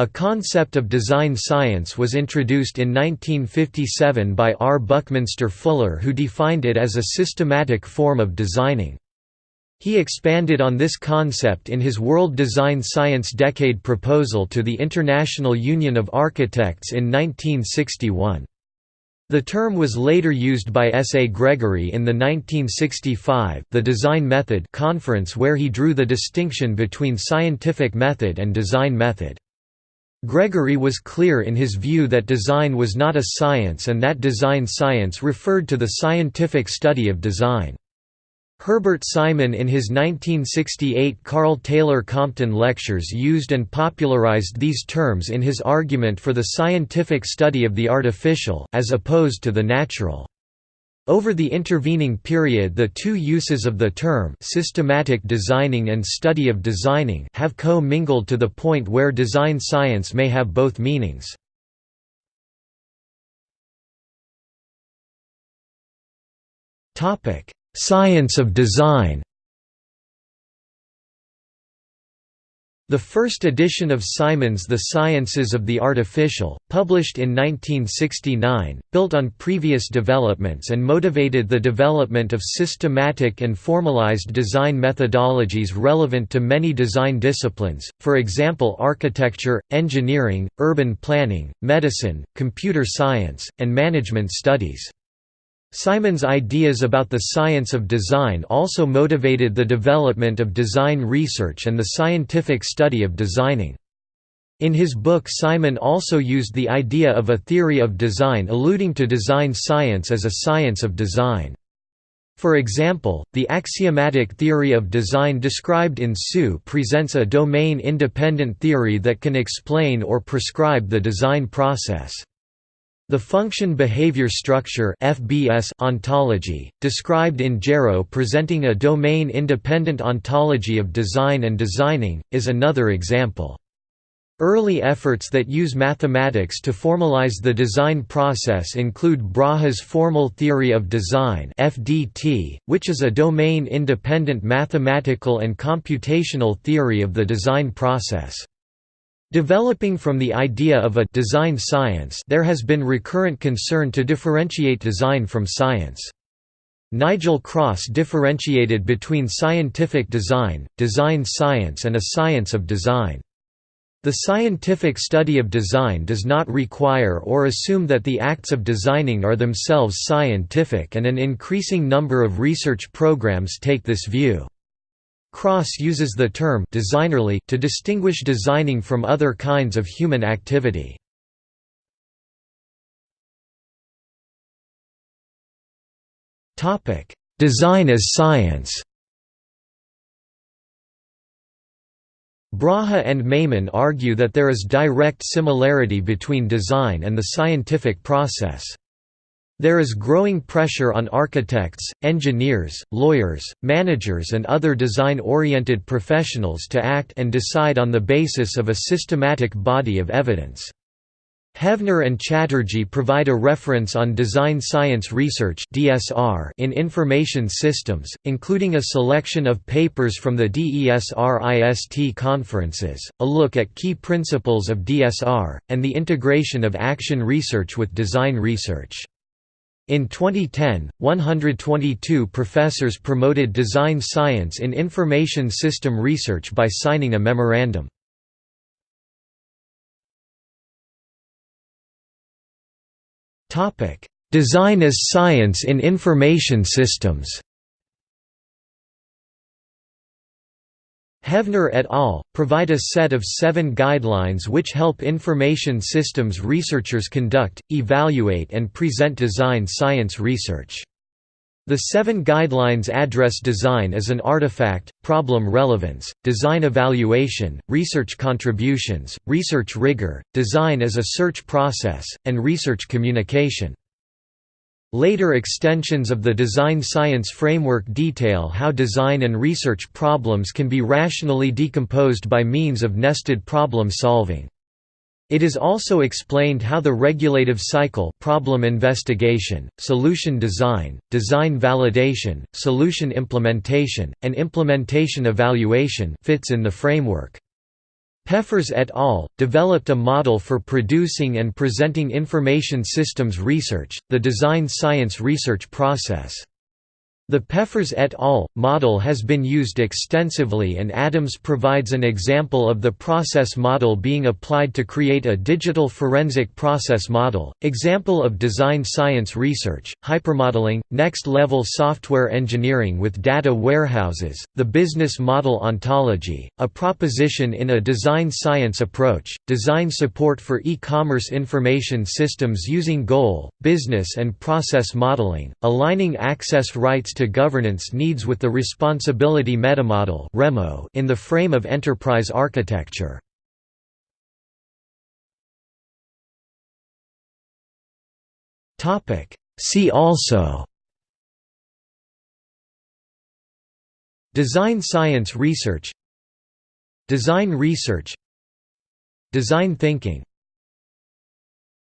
A concept of design science was introduced in 1957 by R. Buckminster Fuller who defined it as a systematic form of designing. He expanded on this concept in his World Design Science Decade proposal to the International Union of Architects in 1961. The term was later used by S. A. Gregory in the 1965 the Design Method conference where he drew the distinction between scientific method and design method. Gregory was clear in his view that design was not a science and that design science referred to the scientific study of design. Herbert Simon in his 1968 Karl Taylor Compton lectures used and popularized these terms in his argument for the scientific study of the artificial as opposed to the natural. Over the intervening period the two uses of the term systematic designing and study of designing have co-mingled to the point where design science may have both meanings. Science of design The first edition of Simon's The Sciences of the Artificial, published in 1969, built on previous developments and motivated the development of systematic and formalized design methodologies relevant to many design disciplines, for example architecture, engineering, urban planning, medicine, computer science, and management studies. Simon's ideas about the science of design also motivated the development of design research and the scientific study of designing. In his book Simon also used the idea of a theory of design alluding to design science as a science of design. For example, the axiomatic theory of design described in Suh presents a domain-independent theory that can explain or prescribe the design process. The function-behavior structure (FBS) ontology, described in Gero presenting a domain-independent ontology of design and designing, is another example. Early efforts that use mathematics to formalize the design process include Braha's formal theory of design (FDT), which is a domain-independent mathematical and computational theory of the design process. Developing from the idea of a design science there has been recurrent concern to differentiate design from science. Nigel Cross differentiated between scientific design, design science and a science of design. The scientific study of design does not require or assume that the acts of designing are themselves scientific and an increasing number of research programs take this view. Cross uses the term designerly to distinguish designing from other kinds of human activity. Topic: Design as science Braha and Maimon argue that there is direct similarity between design and the scientific process. There is growing pressure on architects, engineers, lawyers, managers and other design-oriented professionals to act and decide on the basis of a systematic body of evidence. Hevner and Chatterjee provide a reference on design science research in information systems, including a selection of papers from the DESR-IST conferences, a look at key principles of DSR, and the integration of action research with design research. In 2010, 122 professors promoted design science in information system research by signing a memorandum. Design as science in information systems Hevner et al. provide a set of seven guidelines which help information systems researchers conduct, evaluate and present design science research. The seven guidelines address design as an artifact, problem relevance, design evaluation, research contributions, research rigor, design as a search process, and research communication. Later extensions of the design science framework detail how design and research problems can be rationally decomposed by means of nested problem solving. It is also explained how the regulative cycle problem investigation, solution design, design validation, solution implementation, and implementation evaluation fits in the framework. Peffers et al. developed a model for producing and presenting information systems research, the design science research process. The Peffers et al. model has been used extensively and Adams provides an example of the process model being applied to create a digital forensic process model. Example of design science research, hypermodeling, next-level software engineering with data warehouses, the business model ontology, a proposition in a design science approach, design support for e-commerce information systems using goal, business and process modeling, aligning access rights to governance needs with the responsibility metamodel in the frame of enterprise architecture. See also. Design science research. Design research. Design thinking